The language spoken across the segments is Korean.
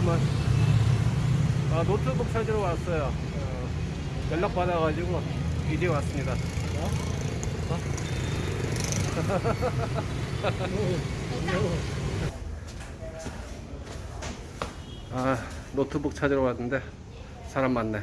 잠깐만. 아, 노트북 찾으러 왔어요. 어, 연락 받아가지고 이제 왔습니다. 아, 노트북 찾으러 왔는데 사람 많네.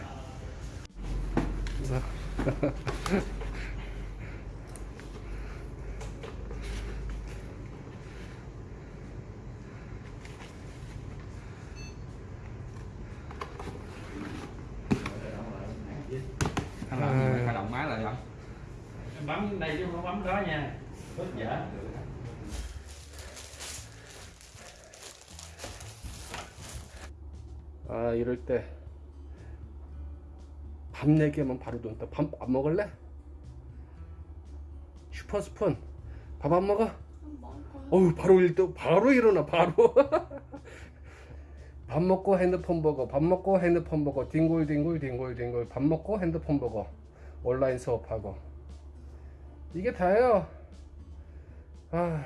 Bấm đây chứ không bấm đó nha. Bớt dở. 아 이럴 때밥 얘기하면 바로 돈다 밥 안 먹을래? 슈퍼스푼 밥 안 먹어? 어우 바로 일도 바로 일어나 바로 밥 먹고 핸드폰 보고 밥 먹고 핸드폰 보고 뒹굴뒹굴 뒹굴뒹굴 밥 먹고 핸드폰 보고 온라인 수업하고 이게 다예요. 아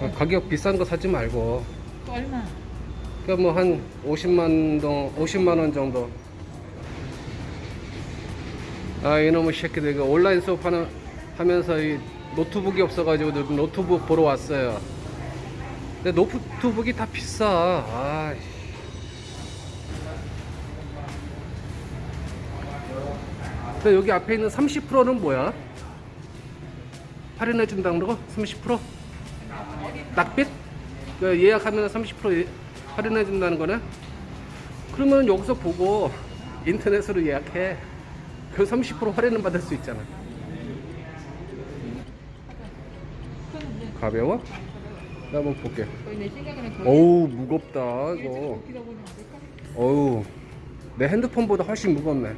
그 가격 비싼 거 사지 말고 얼마? 그러니까 뭐 한 50만 동 50만 원 정도. 아 이놈의 새끼들 이거 온라인 수업하는 하면서 이 노트북이 없어가지고 노- 노트북 보러 왔어요. 근데 노트북이 다 비싸. 아. 근데 여기 앞에 있는 30%는 뭐야? 할인해 준다는 거? 30%? 낙빛? 그 예약하면 30% 예- 할인해 준다는 거네? 그러면 여기서 보고 인터넷으로 예약해. 그 30% 할인은 받을 수 있잖아. 가벼워? 나 한번 볼게. 어우 무겁다 이거. 1.5kg 보면 안 될까? 어우 내 핸드폰보다 훨씬 무겁네.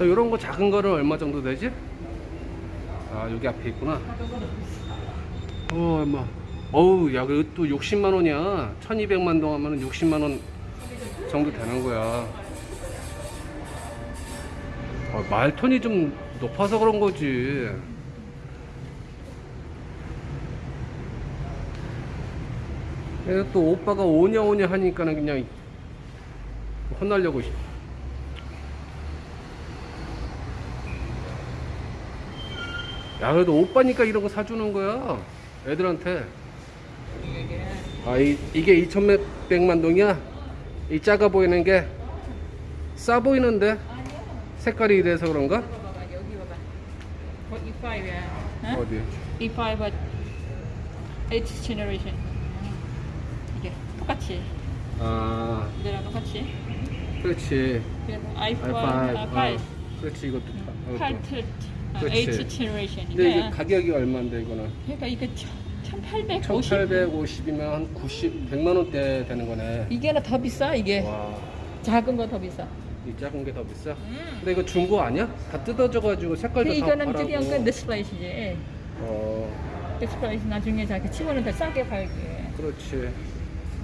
이런 거 작은 거는 얼마 정도 되지? 아 여기 앞에 있구나. 어 얼마? 어우 야 이거 또 60만 원이야. 1200만 동 하면 60만 원 정도 되는 거야. 어, 말톤이 좀 높아서 그런 거지. 또 오빠가 오냐 오냐 하니까는 그냥 혼나려고. 야 그래도 오빠니까 이런 거 사주는 거야 애들한테. 아 이, 이게 2,100만 동이야? 이 작아 보이는 게 싸 보이는데? 색깔이 이래서 그런가? 어디? E5 8th generation. 이게 똑같이. 아. 얘랑 똑같이. 그렇지. i5 i5 어, 그렇지 이것도 8th generation이니까. 근데 이게 가격이 얼마인데 이거는? 그러니까 이거 1850. 1850이면 한 90, 100만 원대 되는 거네. 이게 하나 더 비싸 이게. 와. 작은 거 더 비싸. 이 작은 게 더 비싸? 음. 근데 이거 중고 아니야? 다 뜯어져가지고 색깔도 다 이거는 팔라고. 이거는 그냥 디스플레이시지. 어. 디스플레이시 나중에 자기 치고는 더 싸게 팔게. 그렇지.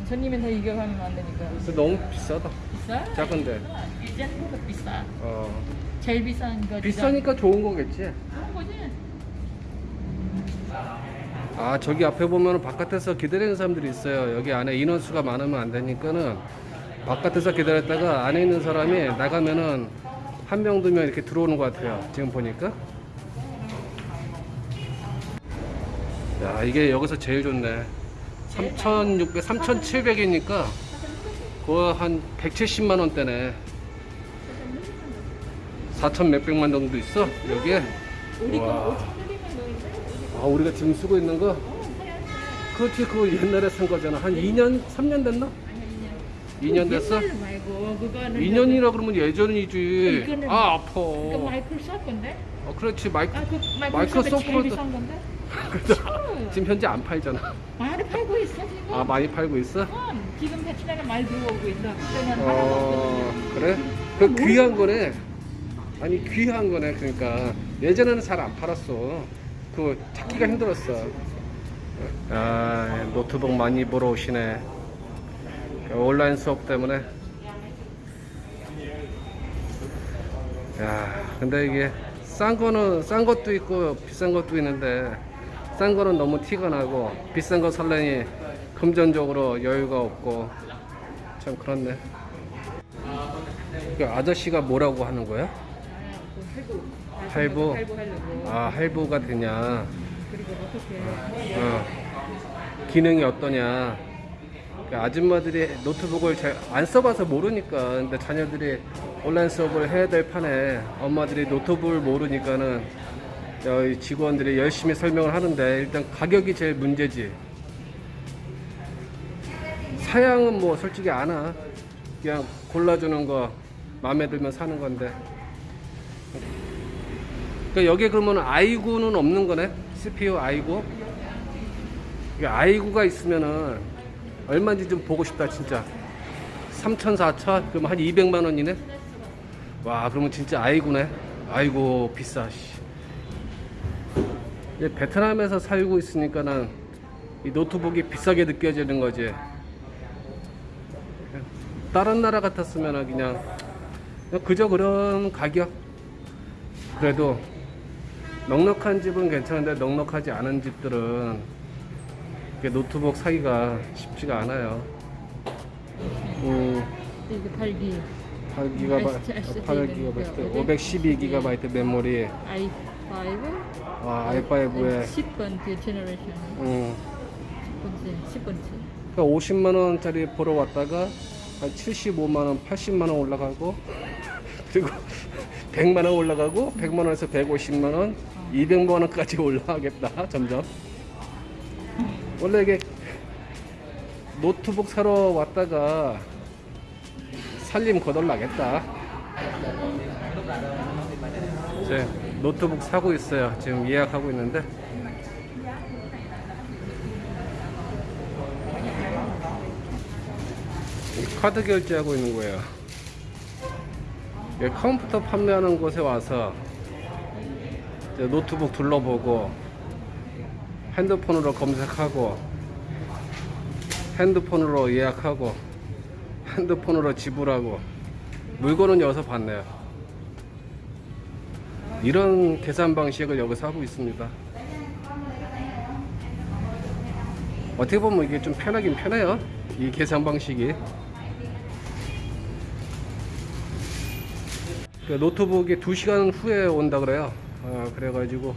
손님은 더 이겨가면 안 되니까. 근데 너무 비싸다. 비싸? 작은데. 이제 한국 비싸. 어. 제일 비싼 거. 비싸니까 좋은 거겠지. 그런 거지. 아 저기 앞에 보면 바깥에서 기다리는 사람들이 있어요. 여기 안에 인원수가 많으면 안 되니까는 바깥에서 기다렸다가 안에 있는 사람이 나가면은 한 명 두 명 이렇게 들어오는 것 같아요. 지금 보니까. 야 이게 여기서 제일 좋네. 3,600, 3,700이니까 그거 한 170만 원대네 4천 몇백만 정도 있어 여기에 와. 아 우리가 지금 쓰고 있는 거 그렇지 그거 옛날에 산 거잖아 한 2년 3년 됐나? 2년 됐어? 말고 그거는 2년이라 그러면 예전이지 이거는 아 아파 그 마이크로소프트 건데? 어, 그렇지 마이크 아, 그 마이크로소프트 제일 비싼 건데? 지금 현재 안 팔잖아. 많이 팔고 있어 지금. 아 많이 팔고 있어? 음, 지금 베트남에 많이 들어오고 있어. 그때는 어. 그래? 그 귀한 거네. 아니 귀한 거네. 그러니까 예전에는 잘 안 팔았어. 그 찾기가 힘들었어. 아 노트북 많이 보러 오시네. 온라인 수업 때문에. 야 근데 이게 싼 거는 싼 것도 있고 비싼 것도 있는데 싼 거는 너무 티가 나고 비싼 거 살려니 금전적으로 여유가 없고 참 그렇네. 그 아저씨가 뭐라고 하는 거야? 할부. 아, 할부? 할부 하려고. 아 할부가 되냐? 그리고 어떻게 어. 기능이 어떠냐? 그 아줌마들이 노트북을 잘 안 써봐서 모르니까 근데 자녀들이 온라인 수업을 해야 될 판에 엄마들이 노트북을 모르니까는 저희 직원들이 열심히 설명을 하는데 일단 가격이 제일 문제지. 사양은 뭐 솔직히 안 와. 그냥 골라주는 거 마음에 들면 사는 건데. 그러니까 여기에 그러면 i9는 없는 거네? CPU i9? 이게 i9가 있으면은 얼마인지 좀 보고 싶다 진짜 3천 4천 그럼 한 200만 원이네 와 그러면 진짜 i9네 아이고 비싸 씨. 베트남에서 살고 있으니까는 이 노트북이 비싸게 느껴지는 거지 다른 나라 같았으면 그냥 그저 그런 가격 그래도 넉넉한 집은 괜찮은데 넉넉하지 않은 집들은 노트북 사기가 쉽지가 않아요. 음, 이거 팔기. 8GB, 8GB, 512GB 메모리, i5 아, i5에. 10번째 generation 음, 10번째 10번째. 그러니까 50만 원짜리 보러 왔다가 한 75만 원, 80만 원 올라가고 그리고 100만 원 올라가고 100만 원에서 150만 원, 200만 원까지 올라가겠다 점점. 원래 이게 노트북 사러 왔다가 살림 거덜나겠다. 이제 노트북 사고 있어요. 지금 예약하고 있는데. 카드 결제하고 있는 거예요. 예, 컴퓨터 판매하는 곳에 와서 노트북 둘러보고 핸드폰으로 검색하고 핸드폰으로 예약하고 핸드폰으로 지불하고 물건은 여기서 받네요. 이런 계산 방식을 여기서 하고 있습니다. 어떻게 보면 이게 좀 편하긴 편해요. 이 계산 방식이. 노트북이 2시간 후에 온다 그래요. 어, 그래가지고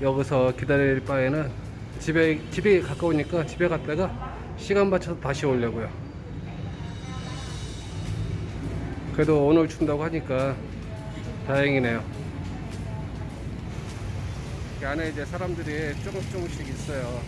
여기서 기다릴 바에는 집에 집에 가까우니까 집에 갔다가 시간 맞춰서 다시 오려고요. 그래도 오늘 준다고 하니까 다행이네요. 이 안에 이제 사람들이 조금 조금씩 있어요.